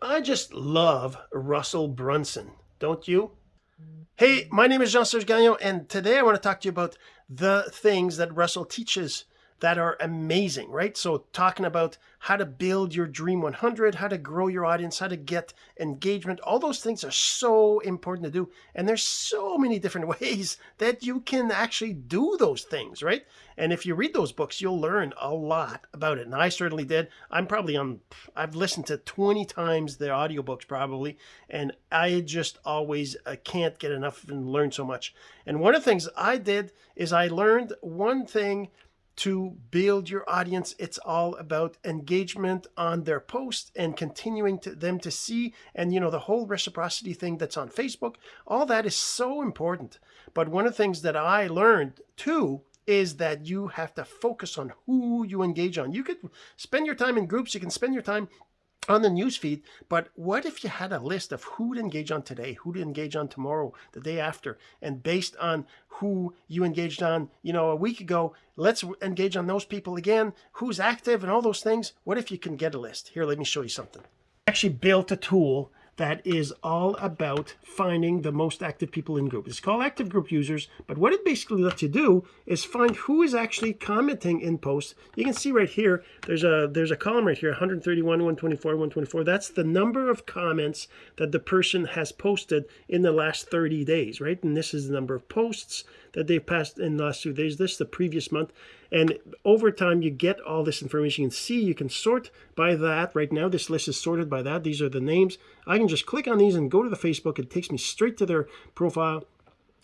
I just love Russell Brunson, don't you? Hey, my name is Jean-Serge Gagnon, and today I want to talk to you about the things that Russell teaches that are amazing, right? So talking about how to build your Dream 100, how to grow your audience, how to get engagement, all those things are so important to do. And there's so many different ways that you can actually do those things, right? And if you read those books, you'll learn a lot about it. And I certainly did. I'm probably on, I've listened to 20 times the audiobooks probably, and I just always uh, can't get enough and learn so much. And one of the things I did is I learned one thing to build your audience. It's all about engagement on their post and continuing to them to see and you know the whole reciprocity thing that's on Facebook. All that is so important. But one of the things that I learned too is that you have to focus on who you engage on. You could spend your time in groups, you can spend your time on the newsfeed. But what if you had a list of who to engage on today, who to engage on tomorrow, the day after, and based on who you engaged on, you know, a week ago, let's engage on those people again, who's active and all those things. What if you can get a list? Here, let me show you something. I actually built a tool that is all about finding the most active people in group. It's called active group users, but what it basically lets you do is find who is actually commenting in posts. You can see right here, there's a there's a column right here, 131, 124, 124. That's the number of comments that the person has posted in the last 30 days, right? And this is the number of posts that they've passed in the last two days. This the previous month. And over time, you get all this information. You can see, you can sort by that. Right now, this list is sorted by that. These are the names. I can just click on these and go to the Facebook. It takes me straight to their profile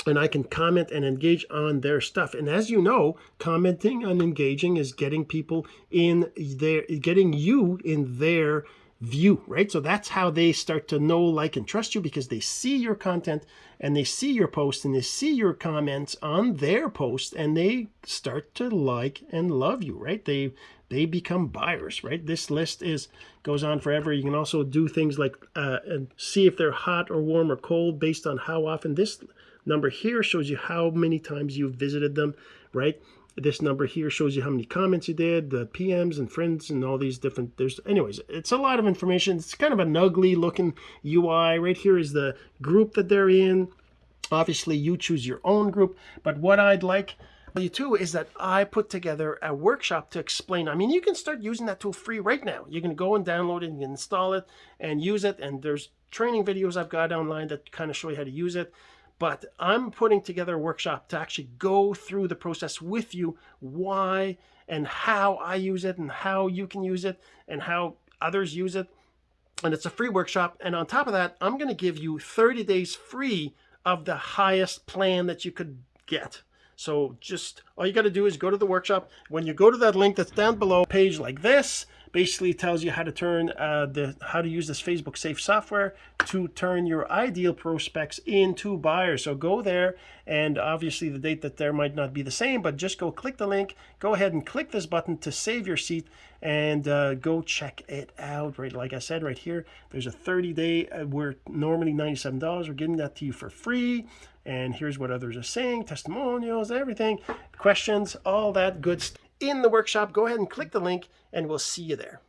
and I can comment and engage on their stuff. And as you know, commenting and engaging is getting people in their, getting you in their view, right? So that's how they start to know, like, and trust you because they see your content and they see your posts and they see your comments on their post and they start to like and love you, right? They they become buyers, right? This list is goes on forever. You can also do things like uh, and see if they're hot or warm or cold based on how often. This number here shows you how many times you've visited them, right? this number here shows you how many comments you did, the PMs and friends and all these different, there's, anyways, it's a lot of information. It's kind of an ugly looking UI. Right here is the group that they're in. Obviously, you choose your own group. But what I'd like you too is that I put together a workshop to explain. I mean, you can start using that tool free right now. You can go and download it and install it and use it. And there's training videos I've got online that kind of show you how to use it but I'm putting together a workshop to actually go through the process with you, why and how I use it and how you can use it and how others use it. And it's a free workshop. And on top of that, I'm going to give you 30 days free of the highest plan that you could get. So just all you got to do is go to the workshop. When you go to that link that's down below, page like this, basically tells you how to turn uh, the how to use this Facebook safe software to turn your ideal prospects into buyers. So go there and obviously the date that there might not be the same, but just go click the link, go ahead and click this button to save your seat and uh, go check it out. Right, like I said right here, there's a 30 day, uh, we're normally $97. We're giving that to you for free. And here's what others are saying, testimonials, everything, questions, all that good stuff in the workshop, go ahead and click the link and we'll see you there.